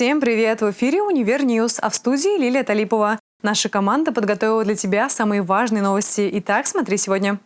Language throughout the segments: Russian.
Всем привет! В эфире «Univer News», а в студии Лилия Талипова. Наша команда подготовила для тебя самые важные новости. Итак, смотри сегодня.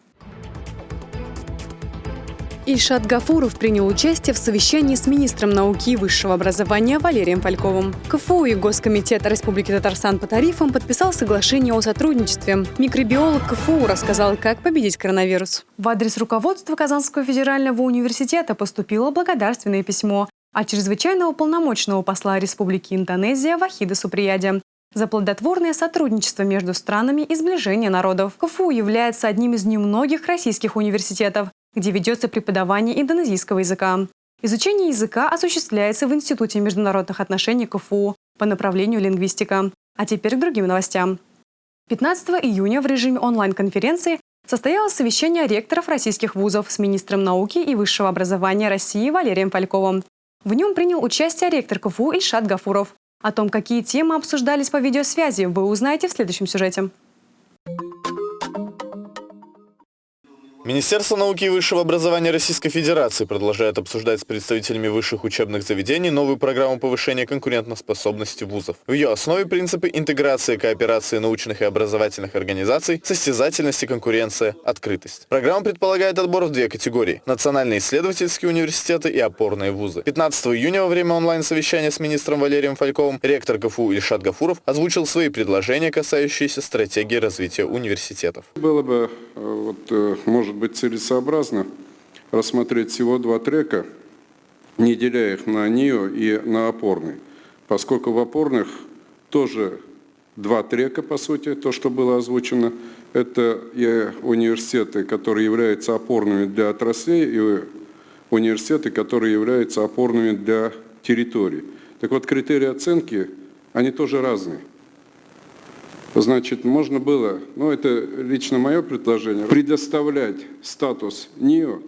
Ильшат Гафуров принял участие в совещании с министром науки и высшего образования Валерием Фальковым. КФУ и Госкомитет Республики Татарстан по тарифам подписал соглашение о сотрудничестве. Микробиолог КФУ рассказал, как победить коронавирус. В адрес руководства Казанского федерального университета поступило благодарственное письмо от чрезвычайного полномочного посла Республики Индонезия Вахида Суприяди за плодотворное сотрудничество между странами и сближение народов. КФУ является одним из немногих российских университетов, где ведется преподавание индонезийского языка. Изучение языка осуществляется в Институте международных отношений КФУ по направлению лингвистика. А теперь к другим новостям. 15 июня в режиме онлайн-конференции состоялось совещание ректоров российских вузов с министром науки и высшего образования России Валерием Фальковым. В нем принял участие ректор КФУ Ильшат Гафуров. О том, какие темы обсуждались по видеосвязи, вы узнаете в следующем сюжете. Министерство науки и высшего образования Российской Федерации продолжает обсуждать с представителями высших учебных заведений новую программу повышения конкурентоспособности вузов. В ее основе принципы интеграции, кооперации научных и образовательных организаций, состязательности, конкуренция, открытость. Программа предполагает отбор в две категории – национальные исследовательские университеты и опорные вузы. 15 июня во время онлайн-совещания с министром Валерием Фальковым ректор КФУ Ильшат Гафуров озвучил свои предложения, касающиеся стратегии развития университетов. Было бы, э, вот, э, может быть целесообразно рассмотреть всего два трека, не деля их на НИО и на опорный, поскольку в опорных тоже два трека, по сути, то, что было озвучено. Это университеты, которые являются опорными для отраслей, и университеты, которые являются опорными для территорий. Так вот, критерии оценки, они тоже разные. Значит, можно было, ну это лично мое предложение, предоставлять статус НИО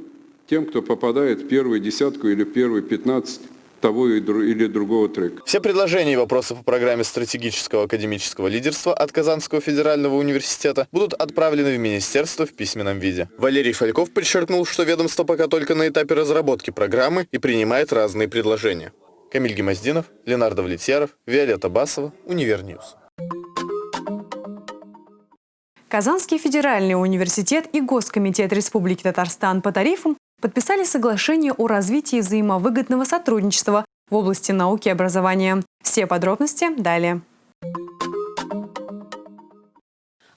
тем, кто попадает в первую десятку или первые 15 того или другого трека. Все предложения и вопросы по программе стратегического академического лидерства от Казанского федерального университета будут отправлены в министерство в письменном виде. Валерий Фальков подчеркнул, что ведомство пока только на этапе разработки программы и принимает разные предложения. Камиль Гемоздинов, Ленардо Влетьяров, Виолетта Басова, Univer News. Казанский федеральный университет и Госкомитет Республики Татарстан по тарифам подписали соглашение о развитии взаимовыгодного сотрудничества в области науки и образования. Все подробности далее.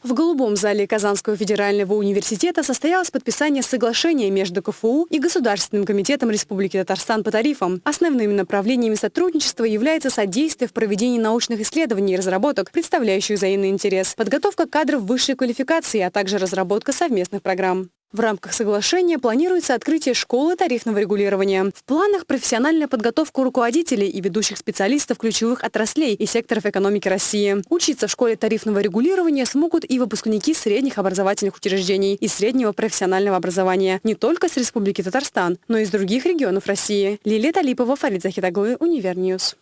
В Голубом зале Казанского федерального университета состоялось подписание соглашения между КФУ и Государственным комитетом Республики Татарстан по тарифам. Основными направлениями сотрудничества является содействие в проведении научных исследований и разработок, представляющих взаимный интерес, подготовка кадров высшей квалификации, а также разработка совместных программ. В рамках соглашения планируется открытие школы тарифного регулирования. В планах профессиональная подготовка руководителей и ведущих специалистов ключевых отраслей и секторов экономики России. Учиться в школе тарифного регулирования смогут и выпускники средних образовательных учреждений и среднего профессионального образования не только с Республики Татарстан, но и из других регионов России. Лилия Талипова, Фарид Захитаглы, Univer News.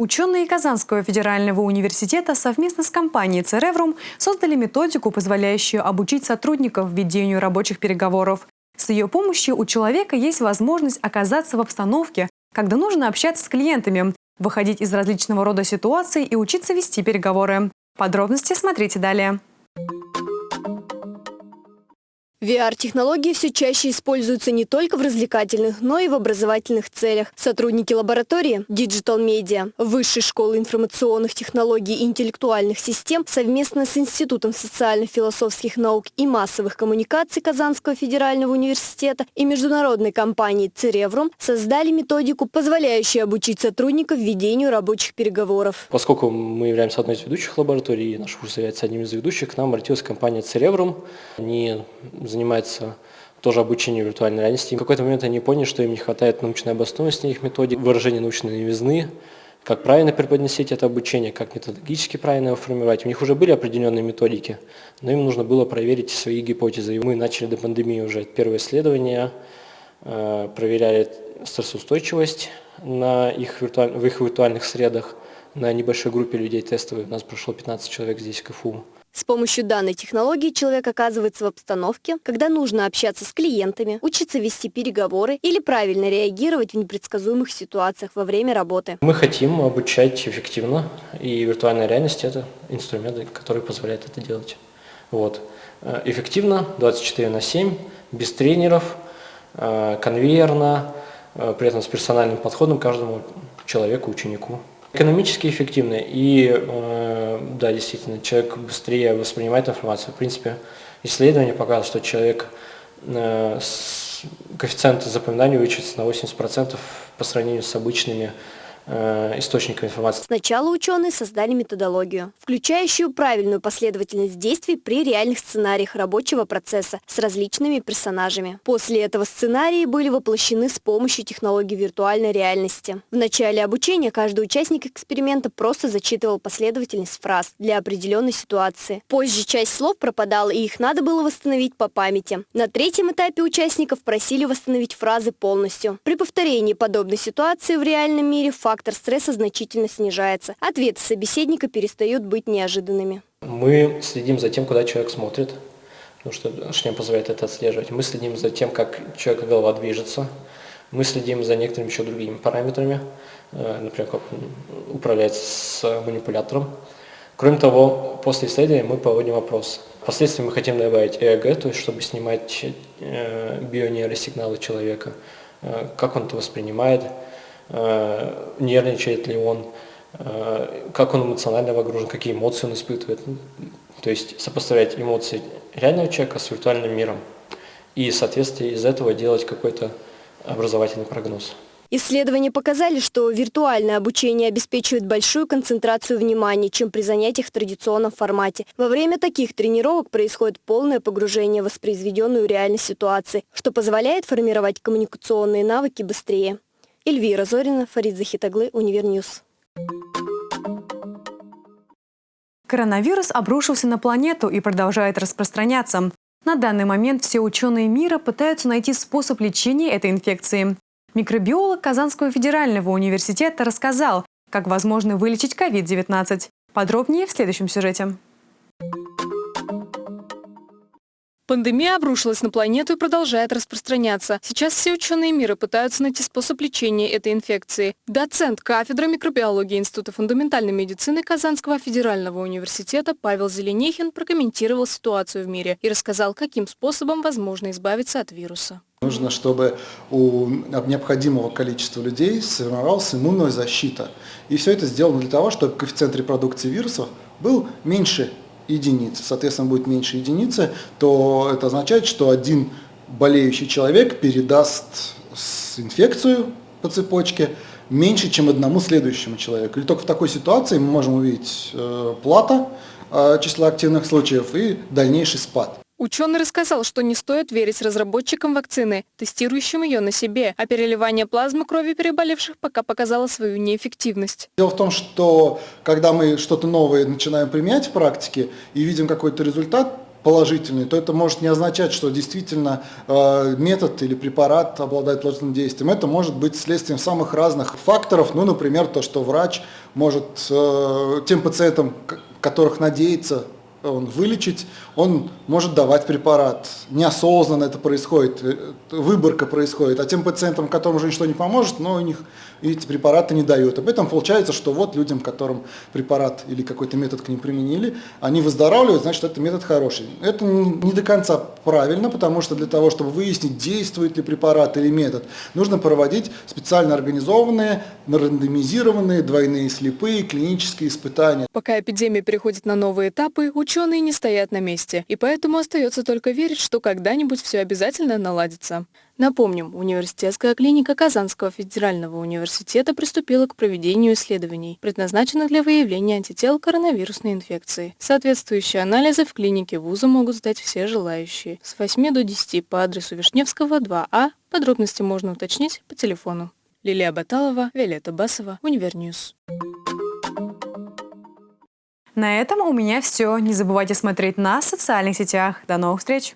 Ученые Казанского федерального университета совместно с компанией «Цереврум» создали методику, позволяющую обучить сотрудников ведению рабочих переговоров. С ее помощью у человека есть возможность оказаться в обстановке, когда нужно общаться с клиентами, выходить из различного рода ситуаций и учиться вести переговоры. Подробности смотрите далее. VR-технологии все чаще используются не только в развлекательных, но и в образовательных целях. Сотрудники лаборатории Digital Media Высшей школы информационных технологий и интеллектуальных систем совместно с Институтом социально-философских наук и массовых коммуникаций Казанского федерального университета и международной компании Цереврум создали методику, позволяющую обучить сотрудников ведению рабочих переговоров. Поскольку мы являемся одной из ведущих лабораторий, и наш курс является одним из ведущих, к нам обратилась компания Цереврум. Они занимается тоже обучением виртуальной реальности. в какой-то момент они поняли, что им не хватает научной обоснованности их методик, выражения научной новизны, как правильно преподносить это обучение, как методологически правильно его формировать. У них уже были определенные методики, но им нужно было проверить свои гипотезы. И мы начали до пандемии уже первое исследование, э, проверяли стрессоустойчивость на их виртуаль... в их виртуальных средах на небольшой группе людей тестовой. У нас прошло 15 человек здесь в КФУ. С помощью данной технологии человек оказывается в обстановке, когда нужно общаться с клиентами, учиться вести переговоры или правильно реагировать в непредсказуемых ситуациях во время работы. Мы хотим обучать эффективно, и виртуальная реальность – это инструменты, которые позволяют это делать. Вот. Э, эффективно, 24 на 7, без тренеров, э, конвейерно, э, при этом с персональным подходом каждому человеку, ученику. Экономически эффективно и, да, действительно, человек быстрее воспринимает информацию. В принципе, исследования показывают, что человек с коэффициент запоминания увеличивается на 80% по сравнению с обычными Э, источников информации. Сначала ученые создали методологию, включающую правильную последовательность действий при реальных сценариях рабочего процесса с различными персонажами. После этого сценарии были воплощены с помощью технологий виртуальной реальности. В начале обучения каждый участник эксперимента просто зачитывал последовательность фраз для определенной ситуации. Позже часть слов пропадала, и их надо было восстановить по памяти. На третьем этапе участников просили восстановить фразы полностью. При повторении подобной ситуации в реальном мире факт фактор стресса значительно снижается. Ответы собеседника перестают быть неожиданными. Мы следим за тем, куда человек смотрит, потому что шлем позволяет это отслеживать. Мы следим за тем, как человека голова движется. Мы следим за некоторыми еще другими параметрами, э, например, как он управляется с манипулятором. Кроме того, после исследования мы проводим опрос. Впоследствии мы хотим добавить ЭЭГ, то есть чтобы снимать э, бионейросигналы человека, э, как он это воспринимает, нервничает ли он, э, как он эмоционально вогружен, какие эмоции он испытывает. То есть сопоставлять эмоции реального человека с виртуальным миром и, соответственно, из этого делать какой-то образовательный прогноз. Исследования показали, что виртуальное обучение обеспечивает большую концентрацию внимания, чем при занятиях в традиционном формате. Во время таких тренировок происходит полное погружение в воспроизведенную реальность ситуации, что позволяет формировать коммуникационные навыки быстрее. Эльвира Зорина, Фарид Захитаглы, Univer News. Коронавирус обрушился на планету и продолжает распространяться. На данный момент все ученые мира пытаются найти способ лечения этой инфекции. Микробиолог Казанского федерального университета рассказал, как возможно вылечить COVID-19. Подробнее в следующем сюжете. Пандемия обрушилась на планету и продолжает распространяться. Сейчас все ученые мира пытаются найти способ лечения этой инфекции. Доцент кафедры микробиологии Института фундаментальной медицины Казанского федерального университета Павел Зеленихин прокомментировал ситуацию в мире и рассказал, каким способом возможно избавиться от вируса. Нужно, чтобы у необходимого количества людей сформировалась иммунная защита. И все это сделано для того, чтобы коэффициент репродукции вирусов был меньше единицы, соответственно, будет меньше единицы, то это означает, что один болеющий человек передаст инфекцию по цепочке меньше, чем одному следующему человеку. И только в такой ситуации мы можем увидеть э, плата э, числа активных случаев и дальнейший спад. Ученый рассказал, что не стоит верить разработчикам вакцины, тестирующим ее на себе, а переливание плазмы крови переболевших пока показало свою неэффективность. Дело в том, что когда мы что-то новое начинаем применять в практике и видим какой-то результат, положительный, то это может не означать, что действительно э, метод или препарат обладает положительным действием. Это может быть следствием самых разных факторов, ну, например, то, что врач может э, тем пациентам, которых надеется он вылечить, он может давать препарат. Неосознанно это происходит, э, выборка происходит. А тем пациентам, которым уже ничто не поможет, но у них эти препараты не дают. Об этом получается, что вот людям, которым препарат или какой-то метод к ним применили, они выздоравливают, значит, это метод хороший. Это не до конца правильно, потому что для того, чтобы выяснить, действует ли препарат или метод, нужно проводить специально организованные, рандомизированные, двойные слепые клинические испытания. Пока эпидемия переходит на новые этапы, ученые не стоят на месте, и поэтому остается только верить, что когда-нибудь все обязательно наладится. Напомним, университетская клиника Казанского федерального университета приступила к проведению исследований, предназначенных для выявления антител коронавирусной инфекции. Соответствующие анализы в клинике вуза могут сдать все желающие. С 8 до 10 по адресу Вишневского, 2А. Подробности можно уточнить по телефону. Лилия Баталова, Виолетта Басова, Univer News. На этом у меня все. Не забывайте смотреть нас в социальных сетях. До новых встреч!